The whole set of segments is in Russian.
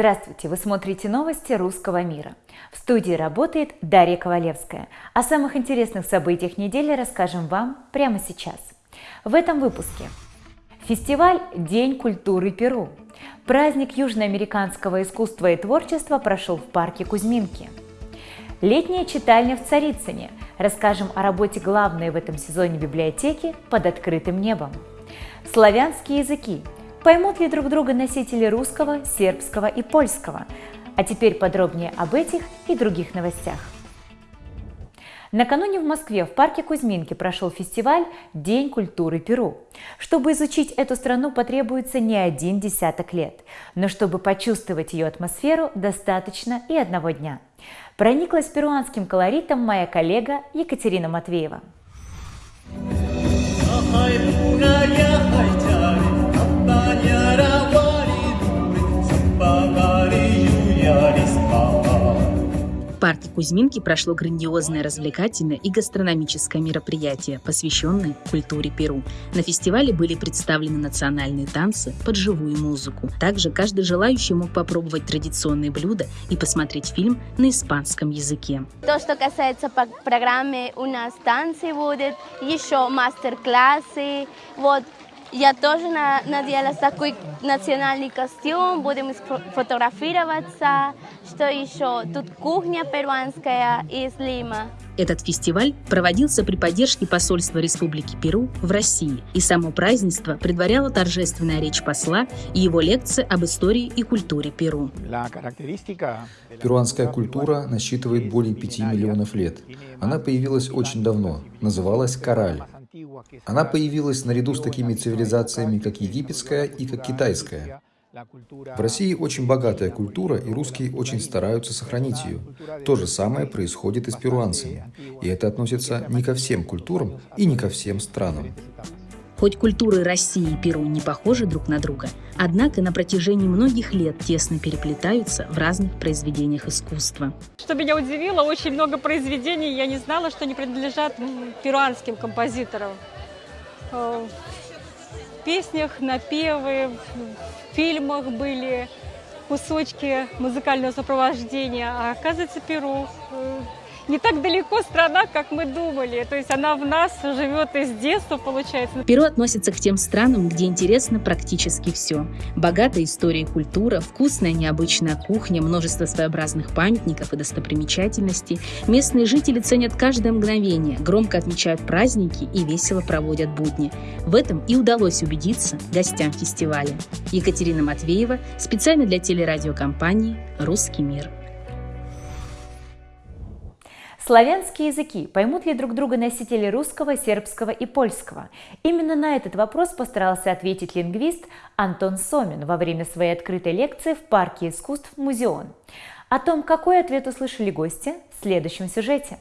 Здравствуйте! Вы смотрите новости русского мира. В студии работает Дарья Ковалевская. О самых интересных событиях недели расскажем вам прямо сейчас. В этом выпуске. Фестиваль «День культуры Перу». Праздник южноамериканского искусства и творчества прошел в парке Кузьминки. Летняя читальня в Царицыне. Расскажем о работе главной в этом сезоне библиотеки под открытым небом. Славянские языки. Поймут ли друг друга носители русского, сербского и польского? А теперь подробнее об этих и других новостях. Накануне в Москве в парке Кузьминки прошел фестиваль «День культуры Перу». Чтобы изучить эту страну потребуется не один десяток лет, но чтобы почувствовать ее атмосферу, достаточно и одного дня. Прониклась перуанским колоритом моя коллега Екатерина Матвеева. Парке Кузьминки прошло грандиозное развлекательное и гастрономическое мероприятие, посвященное культуре Перу. На фестивале были представлены национальные танцы под живую музыку. Также каждый желающий мог попробовать традиционные блюда и посмотреть фильм на испанском языке. То, что касается программы, у нас танцы будут, еще мастер-классы, вот я тоже надела такой национальный костюм, будем фотографироваться. Что еще? Тут кухня перуанская из Лима. Этот фестиваль проводился при поддержке посольства Республики Перу в России, и само празднество предваряло торжественная речь посла и его лекция об истории и культуре Перу. Перуанская культура насчитывает более 5 миллионов лет. Она появилась очень давно, называлась «Кораль». Она появилась наряду с такими цивилизациями, как египетская и как китайская. В России очень богатая культура, и русские очень стараются сохранить ее. То же самое происходит и с перуанцами. И это относится не ко всем культурам и не ко всем странам. Хоть культуры России и Перу не похожи друг на друга, однако на протяжении многих лет тесно переплетаются в разных произведениях искусства. Что меня удивило, очень много произведений, я не знала, что они принадлежат перуанским композиторам. Э, в песнях, напевы, в фильмах были кусочки музыкального сопровождения, а оказывается Перу э, не так далеко страна, как мы думали. То есть она в нас живет из детства, получается. Перу относится к тем странам, где интересно практически все. Богатая история и культура, вкусная необычная кухня, множество своеобразных памятников и достопримечательностей. Местные жители ценят каждое мгновение, громко отмечают праздники и весело проводят будни. В этом и удалось убедиться гостям фестиваля. Екатерина Матвеева специально для телерадиокомпании «Русский мир». Славянские языки. Поймут ли друг друга носители русского, сербского и польского? Именно на этот вопрос постарался ответить лингвист Антон Сомин во время своей открытой лекции в парке искусств «Музеон». О том, какой ответ услышали гости, в следующем сюжете.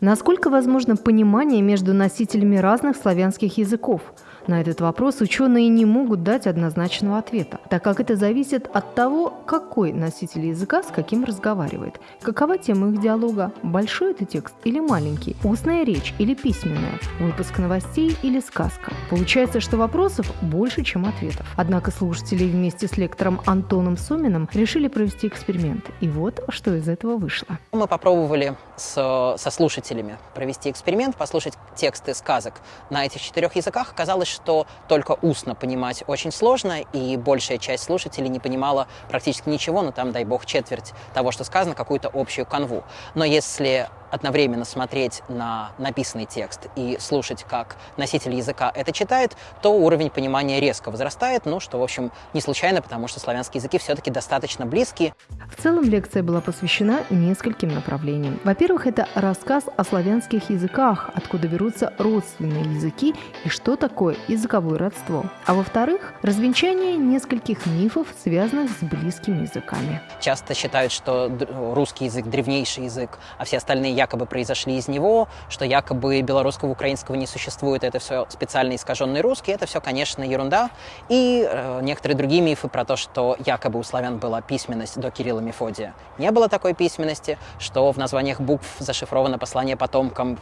Насколько возможно понимание между носителями разных славянских языков – на этот вопрос ученые не могут дать однозначного ответа, так как это зависит от того, какой носитель языка с каким разговаривает, какова тема их диалога, большой это текст или маленький, устная речь или письменная, выпуск новостей или сказка. Получается, что вопросов больше, чем ответов. Однако слушатели вместе с лектором Антоном Суминым решили провести эксперимент. И вот, что из этого вышло. Мы попробовали с, со слушателями провести эксперимент, послушать тексты сказок на этих четырех языках. Оказалось, что только устно понимать очень сложно, и большая часть слушателей не понимала практически ничего, но там, дай бог, четверть того, что сказано, какую-то общую канву. Но если одновременно смотреть на написанный текст и слушать, как носитель языка это читает, то уровень понимания резко возрастает, ну, что, в общем, не случайно, потому что славянские языки все-таки достаточно близкие. В целом лекция была посвящена нескольким направлениям. Во-первых, это рассказ о славянских языках, откуда берутся родственные языки и что такое языковое родство. А во-вторых, развенчание нескольких мифов, связанных с близкими языками. Часто считают, что русский язык древнейший язык, а все остальные якобы произошли из него, что якобы белорусского, украинского не существует, это все специально искаженный русский, это все, конечно, ерунда. И э, некоторые другие мифы про то, что якобы у славян была письменность до Кирилла Мефодия. Не было такой письменности, что в названиях букв зашифровано послание потомкам,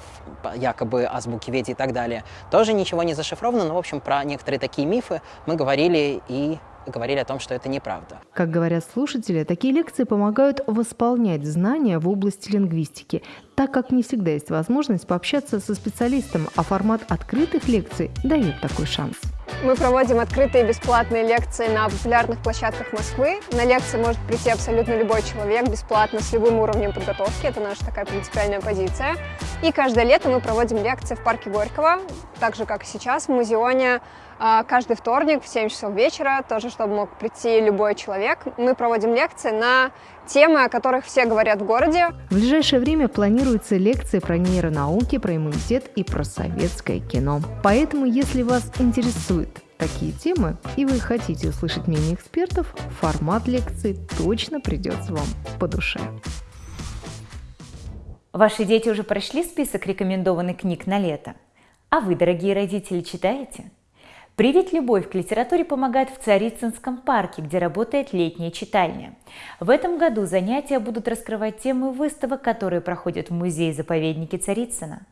якобы азбуки Веди и так далее. Тоже ничего не зашифровано, но, в общем, про некоторые такие мифы мы говорили и говорили о том, что это неправда. Как говорят слушатели, такие лекции помогают восполнять знания в области лингвистики, так как не всегда есть возможность пообщаться со специалистом, а формат открытых лекций дает такой шанс. Мы проводим открытые бесплатные лекции на популярных площадках Москвы. На лекции может прийти абсолютно любой человек бесплатно с любым уровнем подготовки. Это наша такая принципиальная позиция. И каждое лето мы проводим лекции в парке Горького, так же, как и сейчас, в Музеоне. А, каждый вторник в 7 часов вечера, тоже чтобы мог прийти любой человек. Мы проводим лекции на темы, о которых все говорят в городе. В ближайшее время планируются лекции про нейронауки, про иммунитет и про советское кино. Поэтому, если вас интересует такие темы, и вы хотите услышать мнение экспертов, формат лекции точно придется вам по душе. Ваши дети уже прошли список рекомендованных книг на лето? А вы, дорогие родители, читаете? Привить любовь к литературе помогает в Царицынском парке, где работает летняя читальня. В этом году занятия будут раскрывать темы выставок, которые проходят в музее-заповеднике Царицына.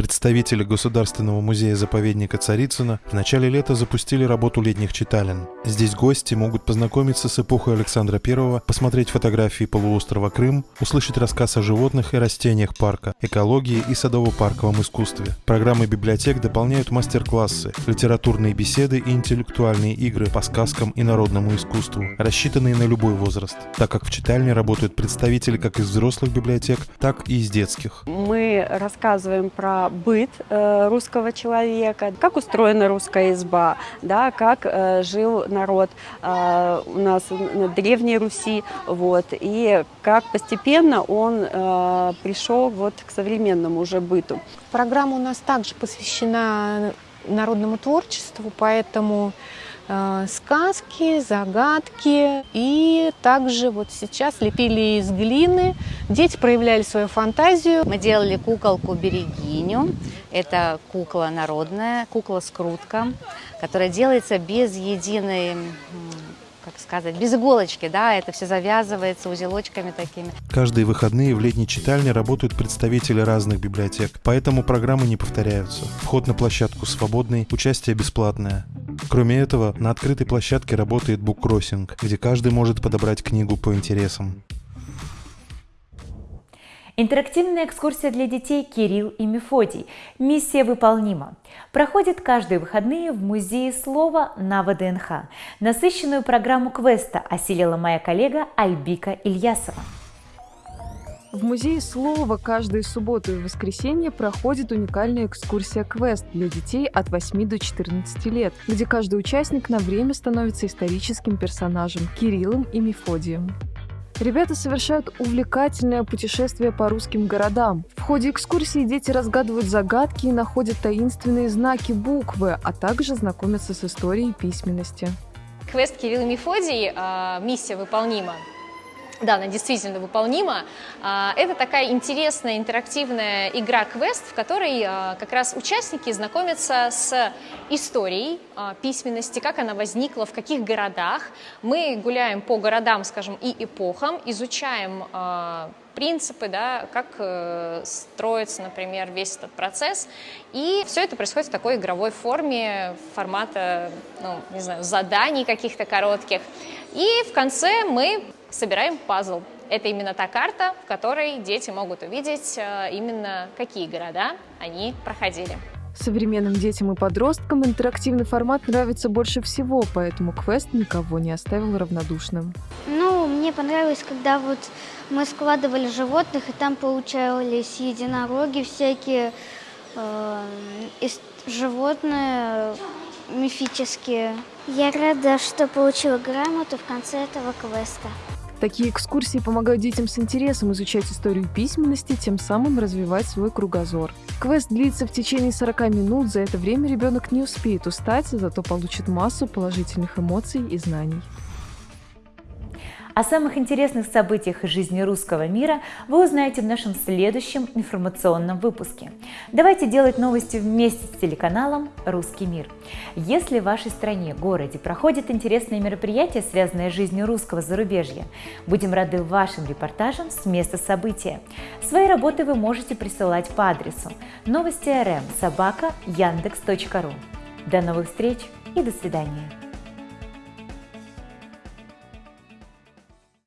Представители Государственного музея-заповедника Царицына в начале лета запустили работу летних читален. Здесь гости могут познакомиться с эпохой Александра I, посмотреть фотографии полуострова Крым, услышать рассказ о животных и растениях парка, экологии и садово-парковом искусстве. Программы библиотек дополняют мастер-классы, литературные беседы и интеллектуальные игры по сказкам и народному искусству, рассчитанные на любой возраст, так как в читальне работают представители как из взрослых библиотек, так и из детских. Мы рассказываем про быт э, русского человека, как устроена русская изба, да, как э, жил народ э, у нас на Древней Руси, вот, и как постепенно он пришел вот к современному уже быту. Программа у нас также посвящена народному творчеству, поэтому сказки, загадки. И также вот сейчас лепили из глины. Дети проявляли свою фантазию. Мы делали куколку Берегиню. Это кукла народная, кукла-скрутка, которая делается без единой как сказать, без иголочки, да, это все завязывается узелочками такими. Каждые выходные в летней читальне работают представители разных библиотек, поэтому программы не повторяются. Вход на площадку свободный, участие бесплатное. Кроме этого, на открытой площадке работает буккроссинг, где каждый может подобрать книгу по интересам. Интерактивная экскурсия для детей «Кирилл и Мефодий». Миссия выполнима. Проходит каждые выходные в Музее слова на ВДНХ. Насыщенную программу квеста осилила моя коллега Альбика Ильясова. В Музее слова каждую субботу и воскресенье проходит уникальная экскурсия «Квест» для детей от 8 до 14 лет, где каждый участник на время становится историческим персонажем Кириллом и Мефодием. Ребята совершают увлекательное путешествие по русским городам. В ходе экскурсии дети разгадывают загадки и находят таинственные знаки буквы, а также знакомятся с историей письменности. Квест Кирилл и Мефодий э, «Миссия выполнима» Да, она действительно выполнима. А, это такая интересная интерактивная игра-квест, в которой а, как раз участники знакомятся с историей а, письменности, как она возникла, в каких городах. Мы гуляем по городам, скажем, и эпохам, изучаем принципы, да, как э, строится, например, весь этот процесс. И все это происходит в такой игровой форме, формата, ну, не знаю, заданий каких-то коротких. И в конце мы собираем пазл. Это именно та карта, в которой дети могут увидеть э, именно какие города они проходили. Современным детям и подросткам интерактивный формат нравится больше всего, поэтому квест никого не оставил равнодушным. Ну, мне понравилось, когда вот мы складывали животных, и там получались единороги всякие, э, животные мифические. Я рада, что получила грамоту в конце этого квеста. Такие экскурсии помогают детям с интересом изучать историю письменности, тем самым развивать свой кругозор. Квест длится в течение 40 минут, за это время ребенок не успеет устать, зато получит массу положительных эмоций и знаний. О самых интересных событиях из жизни русского мира вы узнаете в нашем следующем информационном выпуске. Давайте делать новости вместе с телеканалом «Русский мир». Если в вашей стране, городе проходят интересные мероприятия, связанные с жизнью русского зарубежья, будем рады вашим репортажам с места события. Свои работы вы можете присылать по адресу новости рм собака яндекс.ру. До новых встреч! и до свидания.